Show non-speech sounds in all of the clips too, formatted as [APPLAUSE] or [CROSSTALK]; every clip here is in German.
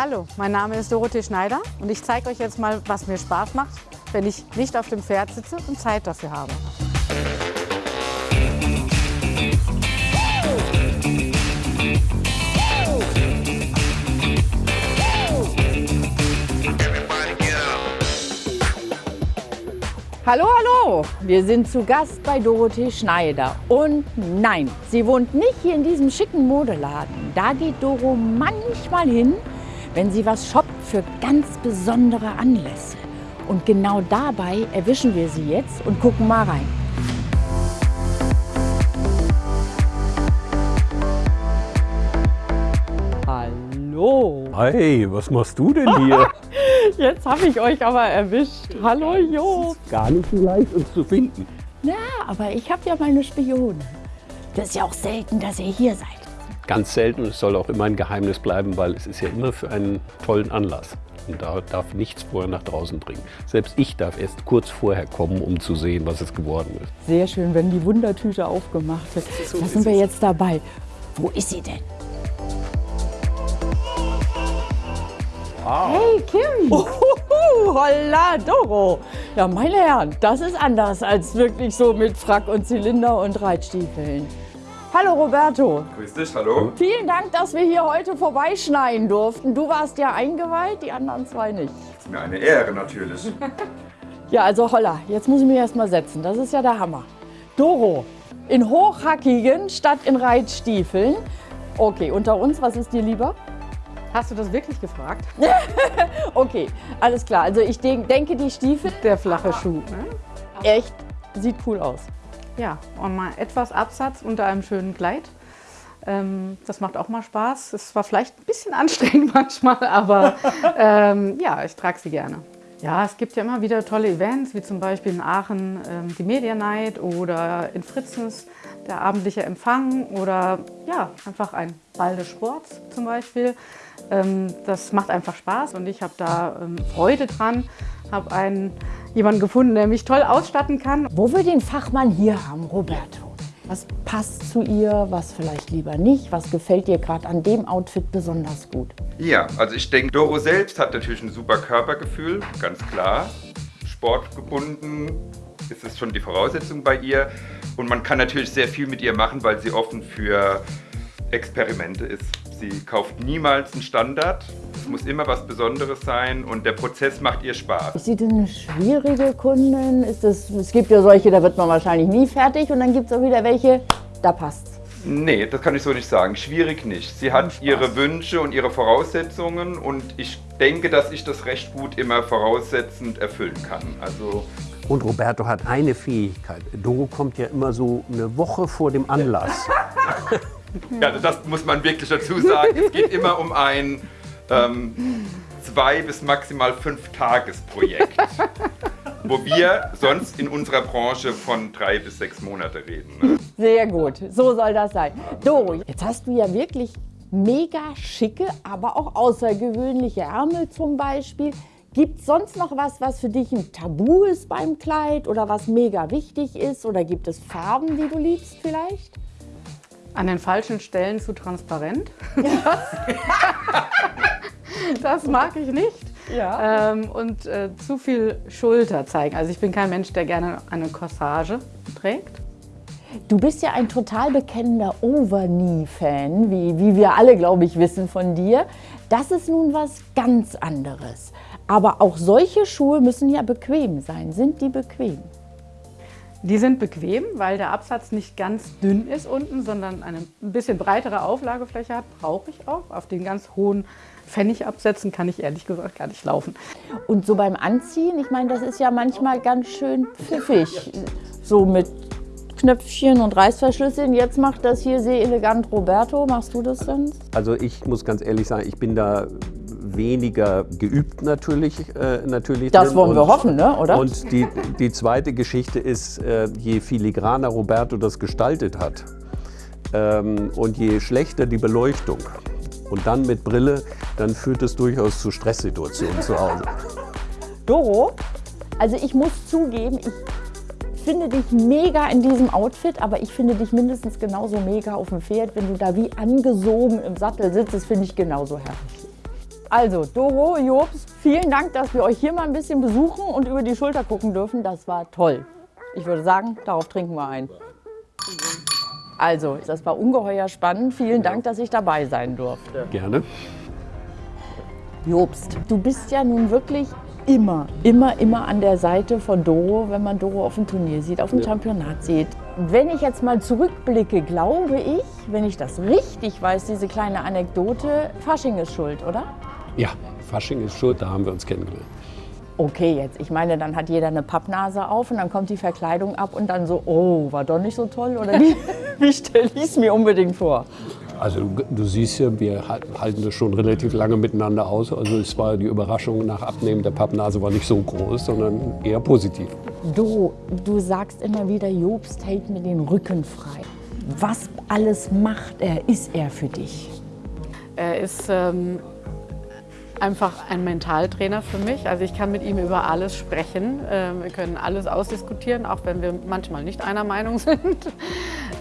Hallo, mein Name ist Dorothee Schneider und ich zeige euch jetzt mal, was mir Spaß macht, wenn ich nicht auf dem Pferd sitze und Zeit dafür habe. Hallo, hallo! Wir sind zu Gast bei Dorothee Schneider. Und nein, sie wohnt nicht hier in diesem schicken Modeladen. Da geht Doro manchmal hin, wenn sie was shoppt für ganz besondere Anlässe. Und genau dabei erwischen wir sie jetzt und gucken mal rein. Hallo! Hey, was machst du denn hier? [LAUGHS] Jetzt habe ich euch aber erwischt. Hallo Jo! Gar nicht so leicht, uns zu finden. Ja, aber ich habe ja meine Spione. Das ist ja auch selten, dass ihr hier seid. Ganz selten und es soll auch immer ein Geheimnis bleiben, weil es ist ja immer für einen tollen Anlass. Und da darf nichts vorher nach draußen dringen. Selbst ich darf erst kurz vorher kommen, um zu sehen, was es geworden ist. Sehr schön, wenn die Wundertüte aufgemacht wird. so da sind wir jetzt dabei. Wo ist sie denn? Hey Kim! Uhuhu, [LAUGHS] holla Doro! Ja, meine Herren, das ist anders als wirklich so mit Frack und Zylinder und Reitstiefeln. Hallo Roberto! Grüß dich, hallo. Vielen Dank, dass wir hier heute vorbeischneiden durften. Du warst ja eingeweiht, die anderen zwei nicht. Ist mir eine Ehre natürlich. [LAUGHS] Ja, also holla, jetzt muss ich mich erst mal setzen. Das ist ja der Hammer. Doro, in hochhackigen statt in Reitstiefeln. Okay, unter uns, was ist dir lieber? Hast du das wirklich gefragt? [LAUGHS] Okay, alles klar. Also ich denk, denke, die Stiefel, Der flache Schuh. Ne? echt, sieht cool aus. Ja, und mal etwas Absatz unter einem schönen Kleid. Ähm, das macht auch mal Spaß. Es war vielleicht ein bisschen [LAUGHS] anstrengend manchmal, aber ähm, ja, ich trage sie gerne. Ja, es gibt ja immer wieder tolle Events, wie zum Beispiel in Aachen ähm, die Media Night oder in Fritzens der abendliche Empfang oder ja, einfach ein Ball des Sports zum Beispiel. Ähm, das macht einfach Spaß und ich habe da ähm, Freude dran, habe einen jemanden gefunden, der mich toll ausstatten kann Wo wir den Fachmann hier haben, Roberto. Was passt zu ihr, was vielleicht lieber nicht? Was gefällt dir gerade an dem Outfit besonders gut? Ja, also ich denke, Doro selbst hat natürlich ein super Körpergefühl, ganz klar. Sportgebunden ist es schon die Voraussetzung bei ihr. Und man kann natürlich sehr viel mit ihr machen, weil sie offen für Experimente ist. Sie kauft niemals einen Standard. Es muss immer was Besonderes sein und der Prozess macht ihr Spaß. Ist sie denn eine schwierige Kundin? Ist das, es gibt ja solche, da wird man wahrscheinlich nie fertig und dann gibt es auch wieder welche, da passt's. Nee, das kann ich so nicht sagen. Schwierig nicht. Sie hat ihre Wünsche und ihre Voraussetzungen und ich denke, dass ich das recht gut immer voraussetzend erfüllen kann. Also Und Roberto hat eine Fähigkeit. Doro kommt ja immer so eine Woche vor dem Anlass. [LAUGHS] Ja, das muss man wirklich dazu sagen. Es geht immer um ein ähm, zwei bis maximal fünf Tagesprojekt, wo wir sonst in unserer Branche von drei bis sechs Monate reden. Ne? Sehr gut, so soll das sein. Doro, jetzt hast du ja wirklich mega schicke, aber auch außergewöhnliche Ärmel zum Beispiel. Gibt es sonst noch was, was für dich ein Tabu ist beim Kleid oder was mega wichtig ist? Oder gibt es Farben, die du liebst vielleicht? An den falschen Stellen zu transparent. [LAUGHS] Das, das mag ich nicht. Ja. Ähm, und äh, zu viel Schulter zeigen. Also ich bin kein Mensch, der gerne eine Corsage trägt. Du bist ja ein total bekennender Overknee-Fan, wie, wie wir alle, glaube ich, wissen von dir. Das ist nun was ganz anderes. Aber auch solche Schuhe müssen ja bequem sein. Sind die bequem? Die sind bequem, weil der Absatz nicht ganz dünn ist unten, sondern eine ein bisschen breitere Auflagefläche hat. Brauche ich auch. Auf den ganz hohen Pfennigabsätzen kann ich ehrlich gesagt gar nicht laufen. Und so beim Anziehen, ich meine, das ist ja manchmal ganz schön pfiffig. So mit Knöpfchen und Reißverschlüsseln. Jetzt macht das hier sehr elegant Roberto. Machst du das denn? Also ich muss ganz ehrlich sagen, ich bin da weniger geübt natürlich. Äh, natürlich Das drin. wollen wir hoffen, ne, oder? Und die, die zweite Geschichte ist, äh, je filigraner Roberto das gestaltet hat ähm, und je schlechter die Beleuchtung und dann mit Brille, dann führt es durchaus zu Stresssituationen zu Hause. Doro, also ich muss zugeben, ich finde dich mega in diesem Outfit, aber ich finde dich mindestens genauso mega auf dem Pferd. Wenn du da wie angesogen im Sattel sitzt, das finde ich genauso herrlich. Also, Doro, Jobs, vielen Dank, dass wir euch hier mal ein bisschen besuchen und über die Schulter gucken dürfen. Das war toll. Ich würde sagen, darauf trinken wir ein. Also, das war ungeheuer spannend. Vielen Dank, dass ich dabei sein durfte. Gerne. Jobst, du bist ja nun wirklich immer, immer, immer an der Seite von Doro, wenn man Doro auf dem Turnier sieht, auf dem Championat sieht. Wenn ich jetzt mal zurückblicke, glaube ich, wenn ich das richtig weiß, diese kleine Anekdote, Fasching ist schuld, oder? Ja, Fasching ist schuld, da haben wir uns kennengelernt. Okay, jetzt, ich meine, dann hat jeder eine Pappnase auf und dann kommt die Verkleidung ab und dann so, oh, war doch nicht so toll oder wie, [LAUGHS] wie stelle ich es mir unbedingt vor? Also du, du siehst ja, wir hal- halten das schon relativ lange miteinander aus. Also es war die Überraschung nach Abnehmen der Pappnase war nicht so groß, sondern eher positiv. Du, du sagst immer wieder, Jobst hält mir den Rücken frei. Was alles macht er, ist er für dich? Er ist ähm, einfach ein Mentaltrainer für mich. Also ich kann mit ihm über alles sprechen. Ähm, wir können alles ausdiskutieren, auch wenn wir manchmal nicht einer Meinung [LAUGHS] sind.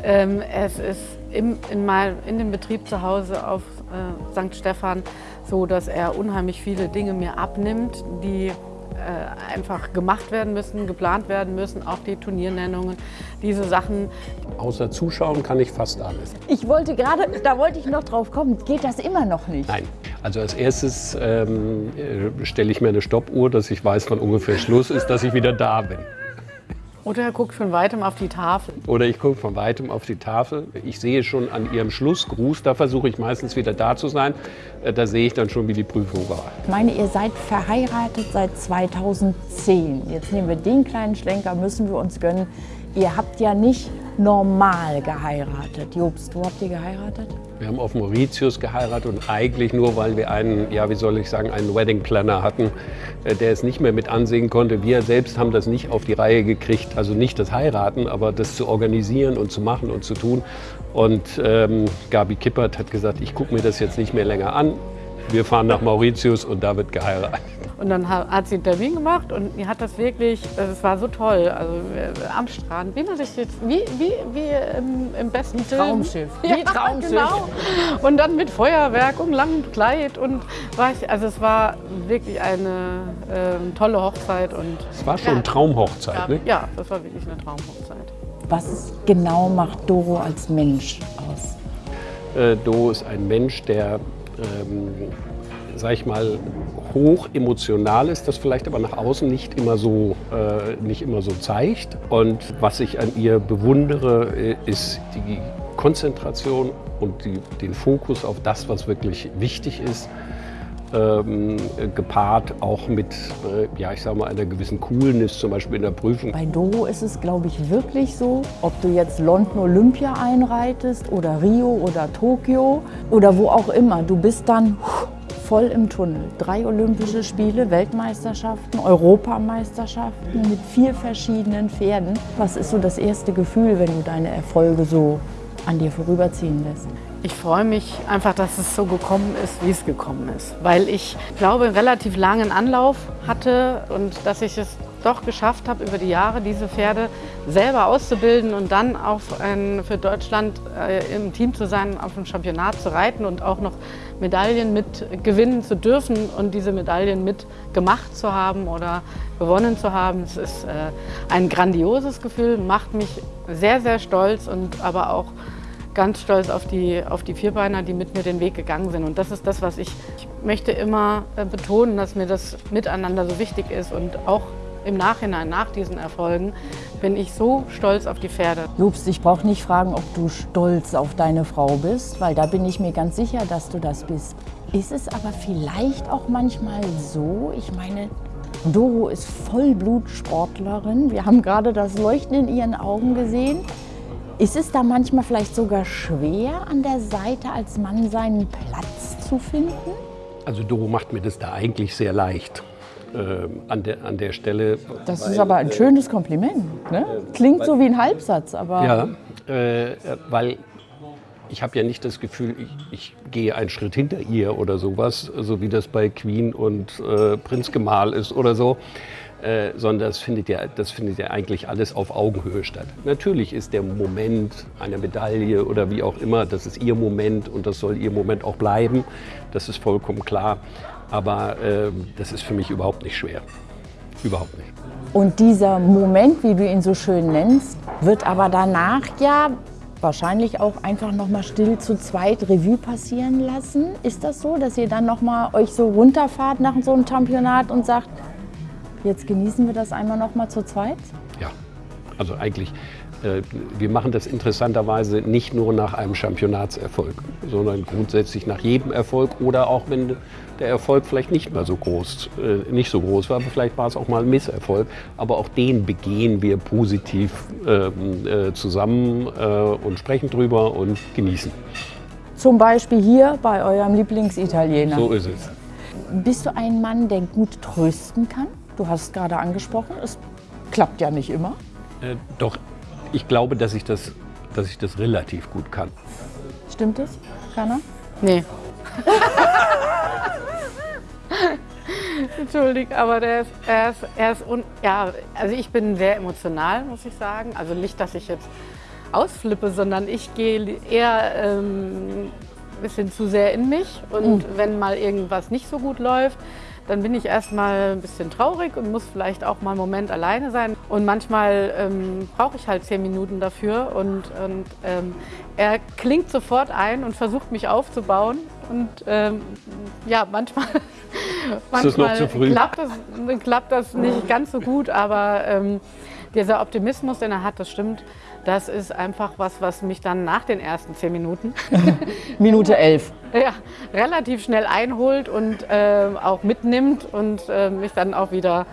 ähm, es ist in, dem Betrieb zu Hause auf äh, St. Stephan so, dass er unheimlich viele Dinge mir abnimmt, die äh, einfach gemacht werden müssen, geplant werden müssen, auch die Turniernennungen, diese Sachen. Außer Zuschauen kann ich fast alles. Ich wollte gerade, da wollte ich noch drauf kommen, geht das immer noch nicht? Nein. Also als erstes ähm, äh, stelle ich mir eine Stoppuhr, dass ich weiß, wann ungefähr Schluss ist, dass ich wieder da bin. Oder er guckt von weitem auf die Tafel. Oder ich gucke von weitem auf die Tafel. Ich sehe schon an ihrem Schlussgruß, da versuche ich meistens wieder da zu sein. Äh, Da sehe ich dann schon, wie die Prüfung war. Ich meine, ihr seid verheiratet seit 2010. Jetzt nehmen wir den kleinen Schlenker, müssen wir uns gönnen. Ihr habt ja nicht normal geheiratet. Jobst, wo habt ihr geheiratet? Wir haben auf Mauritius geheiratet und eigentlich nur, weil wir einen, ja, wie soll ich sagen, einen Wedding Planner hatten, äh, der es nicht mehr mit ansehen konnte. Wir selbst haben das nicht auf die Reihe gekriegt, also nicht das Heiraten, aber das zu organisieren und zu machen und zu tun. Und ähm, Gabi Kippert hat gesagt, ich gucke mir das jetzt nicht mehr länger an. Wir fahren nach Mauritius und da wird geheiratet. Und dann ha- hat sie einen Termin gemacht und die hat das wirklich, es war so toll, also äh, am Strand, wie man sich jetzt, wie, wie, wie im, im besten Film. Traumschiff. [LAUGHS] Ja, Wie Traumschiff. genau. Und dann mit Feuerwerk und langem Kleid und war ich, also es war wirklich eine ähm, tolle Hochzeit und Es war schon Ja. Traumhochzeit, ne? ja, das war wirklich eine Traumhochzeit. Was genau macht Doro als Mensch aus? Äh, Do ist ein Mensch, der, ähm, sag ich mal, hoch emotional ist, das vielleicht aber nach außen nicht immer so, äh, nicht immer so zeigt. Und was ich an ihr bewundere, äh, ist die Konzentration und die, den Fokus auf das, was wirklich wichtig ist. Ähm, äh, gepaart auch mit, äh, ja, ich sag mal, einer gewissen Coolness, zum Beispiel in der Prüfung. Bei Doro ist es, glaube ich, wirklich so, ob du jetzt London Olympia einreitest oder Rio oder Tokio oder wo auch immer, du bist dann voll im Tunnel. Drei Olympische Spiele, Weltmeisterschaften, Europameisterschaften mit vier verschiedenen Pferden. Was ist so das erste Gefühl, wenn du deine Erfolge so an dir vorüberziehen lässt? Ich freue mich einfach, dass es so gekommen ist, wie es gekommen ist. Weil ich glaube, einen relativ langen Anlauf hatte und dass ich es doch geschafft habe, über die Jahre diese Pferde selber auszubilden und dann auch ein, für Deutschland äh, im Team zu sein, auf dem Championat zu reiten und auch noch Medaillen mit gewinnen zu dürfen und diese Medaillen mit gemacht zu haben oder gewonnen zu haben. Es ist äh, ein grandioses Gefühl, macht mich sehr, sehr stolz und aber auch ganz stolz auf die, auf die Vierbeiner, die mit mir den Weg gegangen sind. Und das ist das, was ich, ich möchte immer äh, betonen, dass mir das Miteinander so wichtig ist. Und auch im Nachhinein, nach diesen Erfolgen, bin ich so stolz auf die Pferde. Jobst, ich brauche nicht fragen, ob du stolz auf deine Frau bist, weil da bin ich mir ganz sicher, dass du das bist. Ist es aber vielleicht auch manchmal so, ich meine, Doro ist Vollblutsportlerin. Wir haben gerade das Leuchten in ihren Augen gesehen. Ist es da manchmal vielleicht sogar schwer, an der Seite als Mann seinen Platz zu finden? Also Doro macht mir das da eigentlich sehr leicht. Ähm, an, der, an der Stelle. Das ist aber ein schönes Kompliment. Ne? Klingt so wie ein Halbsatz, aber Ja, äh, weil ich habe ja nicht das Gefühl, ich, ich gehe einen Schritt hinter ihr oder sowas, so wie das bei Queen und äh, Prinz Gemahl ist oder so. äh, sondern das findet, ja, das findet ja eigentlich alles auf Augenhöhe statt. Natürlich ist der Moment einer Medaille oder wie auch immer, das ist ihr Moment und das soll ihr Moment auch bleiben, das ist vollkommen klar. Aber äh, das ist für mich überhaupt nicht schwer. Überhaupt nicht. Und dieser Moment, wie du ihn so schön nennst, wird aber danach ja wahrscheinlich auch einfach noch mal still zu zweit Revue passieren lassen. Ist das so, dass ihr dann noch mal euch so runterfahrt nach so einem Championat und sagt, jetzt genießen wir das einmal noch mal zu zweit? Ja, also eigentlich wir machen das interessanterweise nicht nur nach einem Championatserfolg, sondern grundsätzlich nach jedem Erfolg oder auch wenn der Erfolg vielleicht nicht mehr so groß, äh, nicht so groß war, aber vielleicht war es auch mal ein Misserfolg, aber auch den begehen wir positiv ähm, äh, zusammen und sprechen drüber und genießen. Zum Beispiel hier bei eurem Lieblingsitaliener. So ist es. Bist du ein Mann, der gut trösten kann? Du hast es gerade angesprochen, es klappt ja nicht immer. Äh, doch ich glaube, dass ich das, dass ich das relativ gut kann. Stimmt das, Kana? Nee. [LAUGHS] Entschuldigung, aber der ist, er ist, er ist un, ja, also ich bin sehr emotional, muss ich sagen. Also nicht, dass ich jetzt ausflippe, sondern ich gehe eher ähm, ein bisschen zu sehr in mich. Und mhm. wenn mal irgendwas nicht so gut läuft, dann bin ich erstmal ein bisschen traurig und muss vielleicht auch mal einen Moment alleine sein. Und manchmal ähm, brauche ich halt zehn Minuten dafür und, und ähm, er klingt sofort ein und versucht mich aufzubauen. Und ähm, ja, manchmal, manchmal klappt, das, klappt das nicht ganz so gut, aber ähm, dieser Optimismus, den er hat, das stimmt. Das ist einfach was, was mich dann nach den ersten zehn Minuten, [LAUGHS] Minute elf, [LAUGHS] ja, relativ schnell einholt und äh, auch mitnimmt und äh, mich dann auch wieder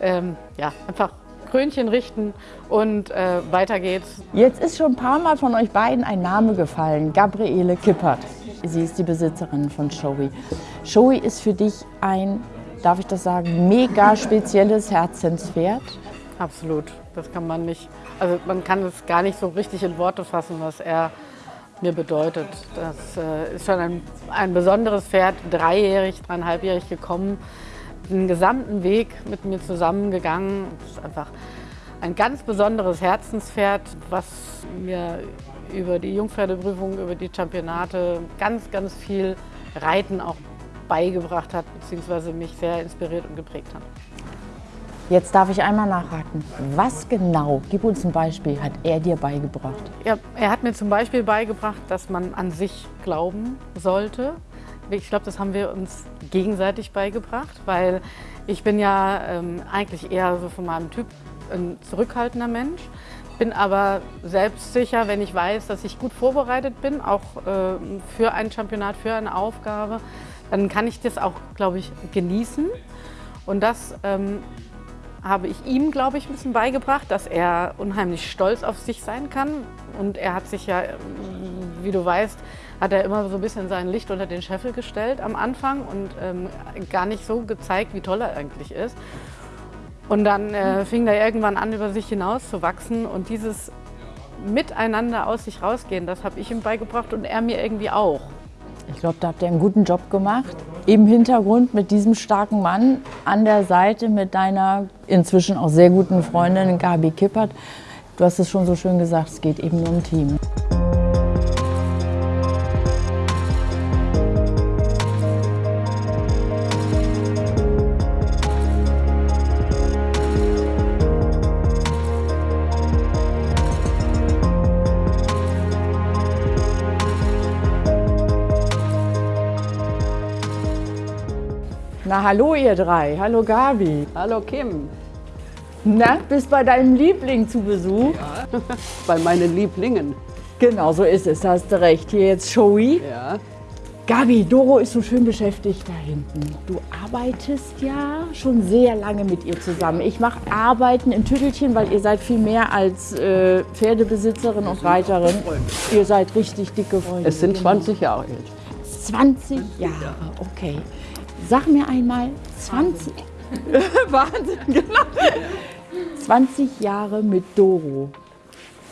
ähm, ja, einfach Krönchen richten und äh, weiter geht's. Jetzt ist schon ein paar Mal von euch beiden ein Name gefallen, Gabriele Kippert. Sie ist die Besitzerin von Shoei. Shoei ist für dich ein, darf ich das sagen, mega spezielles Herzenspferd. Absolut, das kann man nicht also man kann es gar nicht so richtig in Worte fassen, was er mir bedeutet. Das äh, ist schon ein, ein besonderes Pferd, dreijährig, dreieinhalbjährig gekommen, den gesamten Weg mit mir zusammengegangen. Das ist einfach ein ganz besonderes Herzenspferd, was mir über die Jungpferdeprüfung, über die Championate ganz, ganz viel Reiten auch beigebracht hat, beziehungsweise mich sehr inspiriert und geprägt hat. Jetzt darf ich einmal nachhaken. Was genau, gib uns ein Beispiel, hat er dir beigebracht? Ja, er hat mir zum Beispiel beigebracht, dass man an sich glauben sollte. Ich glaube, das haben wir uns gegenseitig beigebracht, weil ich bin ja ähm, eigentlich eher so von meinem Typ ein zurückhaltender Mensch, bin aber selbstsicher, wenn ich weiß, dass ich gut vorbereitet bin, auch äh, für ein Championat, für eine Aufgabe, dann kann ich das auch, glaube ich, genießen. Und das ähm, habe ich ihm, glaube ich, ein bisschen beigebracht, dass er unheimlich stolz auf sich sein kann. Und er hat sich ja, wie du weißt, hat er immer so ein bisschen sein Licht unter den Scheffel gestellt am Anfang und ähm, gar nicht so gezeigt, wie toll er eigentlich ist. Und dann äh, fing er irgendwann an, über sich hinaus zu wachsen und dieses Miteinander aus sich rausgehen, das habe ich ihm beigebracht und er mir irgendwie auch. Ich glaube, da habt ihr einen guten Job gemacht. Im Hintergrund mit diesem starken Mann an der Seite mit deiner inzwischen auch sehr guten Freundin Gabi Kippert. Du hast es schon so schön gesagt, es geht eben nur um Team. Na, hallo ihr drei. Hallo Gabi. Hallo Kim. Na, bist bei deinem Liebling zu Besuch? Ja, [LAUGHS] bei meinen Lieblingen. Genau, so ist es, hast du recht. Hier jetzt Shoei. Ja. Gabi, Doro ist so schön beschäftigt da hinten. Du arbeitest ja schon sehr lange mit ihr zusammen. Ich mache Arbeiten im Tüttelchen, weil ihr seid viel mehr als äh, Pferdebesitzerin und Reiterin. Ihr seid richtig dicke Freunde. Es sind 20 Jahre alt. 20 Jahre, okay. Sag mir einmal 20. [LAUGHS] Wahnsinn, genau. 20 Jahre mit Doro.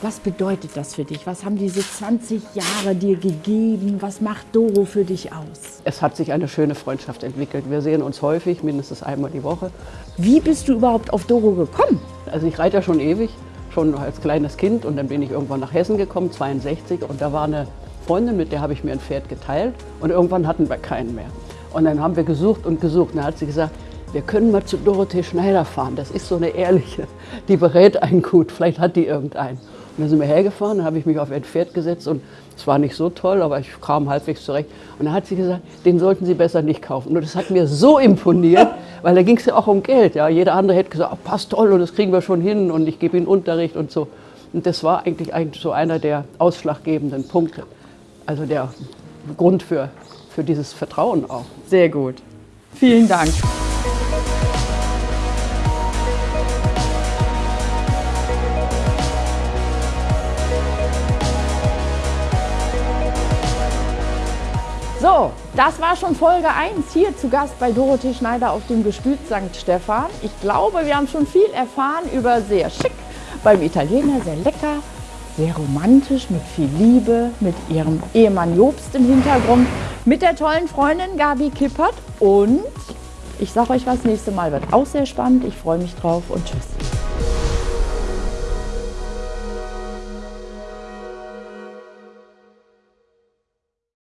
Was bedeutet das für dich? Was haben diese 20 Jahre dir gegeben? Was macht Doro für dich aus? Es hat sich eine schöne Freundschaft entwickelt. Wir sehen uns häufig, mindestens einmal die Woche. Wie bist du überhaupt auf Doro gekommen? Also ich reite ja schon ewig, schon als kleines Kind und dann bin ich irgendwann nach Hessen gekommen, 62 und da war eine Freundin, mit der habe ich mir ein Pferd geteilt und irgendwann hatten wir keinen mehr. Und dann haben wir gesucht und gesucht. Und dann hat sie gesagt, wir können mal zu Dorothee Schneider fahren. Das ist so eine ehrliche, die berät einen gut. Vielleicht hat die irgendeinen. Und dann sind wir hergefahren, dann habe ich mich auf ein Pferd gesetzt und es war nicht so toll, aber ich kam halbwegs zurecht. Und dann hat sie gesagt, den sollten Sie besser nicht kaufen. Und das hat mir so imponiert, [LAUGHS] weil da ging es ja auch um Geld. Ja. Jeder andere hätte gesagt, oh, passt toll und das kriegen wir schon hin und ich gebe Ihnen Unterricht und so. Und das war eigentlich, eigentlich so einer der ausschlaggebenden Punkte. Also der Grund für, für dieses Vertrauen auch. Sehr gut. Vielen Dank. So, das war schon Folge 1 hier zu Gast bei Dorothee Schneider auf dem Gestüt St. Stephan. Ich glaube, wir haben schon viel erfahren über sehr schick, beim Italiener sehr lecker, sehr romantisch, mit viel Liebe, mit ihrem Ehemann Jobst im Hintergrund, mit der tollen Freundin Gabi Kippert und ich sage euch was, nächste Mal wird auch sehr spannend. Ich freue mich drauf und tschüss.